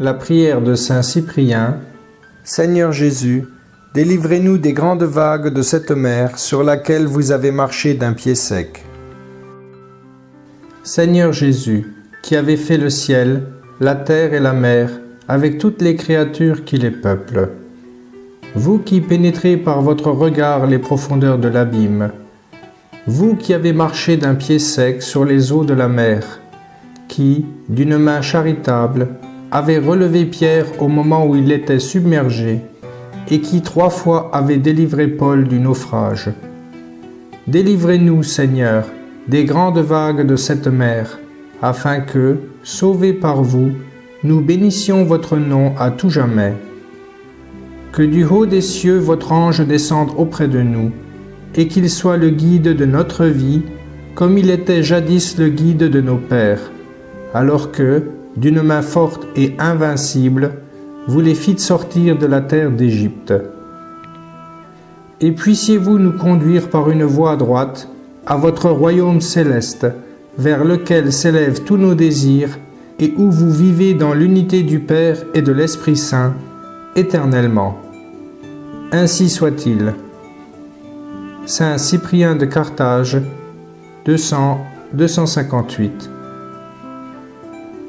La prière de Saint Cyprien. Seigneur Jésus, délivrez-nous des grandes vagues de cette mer sur laquelle vous avez marché d'un pied sec. Seigneur Jésus, qui avez fait le ciel, la terre et la mer, avec toutes les créatures qui les peuplent. Vous qui pénétrez par votre regard les profondeurs de l'abîme, vous qui avez marché d'un pied sec sur les eaux de la mer, qui, d'une main charitable, avez relevé Pierre au moment où il était submergé, et qui trois fois avait délivré Paul du naufrage. Délivrez-nous, Seigneur, des grandes vagues de cette mer, afin que, sauvés par vous, nous bénissions votre nom à tout jamais. Que du haut des cieux votre ange descende auprès de nous, et qu'il soit le guide de notre vie, comme il était jadis le guide de nos pères, alors que, d'une main forte et invincible, vous les fîtes sortir de la terre d'Égypte. Et puissiez-vous nous conduire par une voie droite à votre royaume céleste, vers lequel s'élèvent tous nos désirs, et où vous vivez dans l'unité du Père et de l'Esprit Saint, éternellement. Ainsi soit-il. Saint Cyprien de Carthage, 200-258.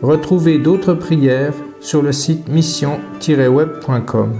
Retrouvez d'autres prières sur le site mission-web.com.